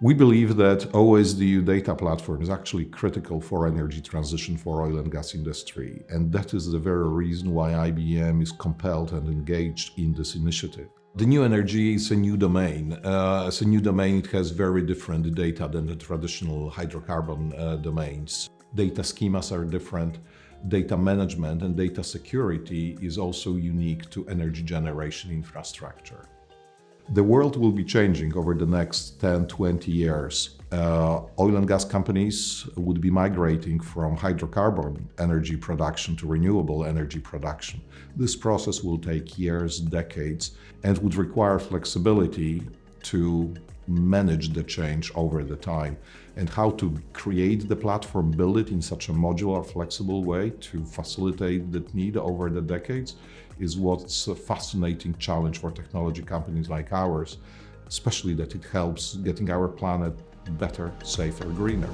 We believe that OSDU data platform is actually critical for energy transition for oil and gas industry. And that is the very reason why IBM is compelled and engaged in this initiative. The new energy is a new domain. Uh, it's a new domain, it has very different data than the traditional hydrocarbon uh, domains. Data schemas are different. Data management and data security is also unique to energy generation infrastructure. The world will be changing over the next 10, 20 years. Uh, oil and gas companies would be migrating from hydrocarbon energy production to renewable energy production. This process will take years, decades, and would require flexibility to manage the change over the time and how to create the platform, build it in such a modular, flexible way to facilitate that need over the decades is what's a fascinating challenge for technology companies like ours, especially that it helps getting our planet better, safer, greener.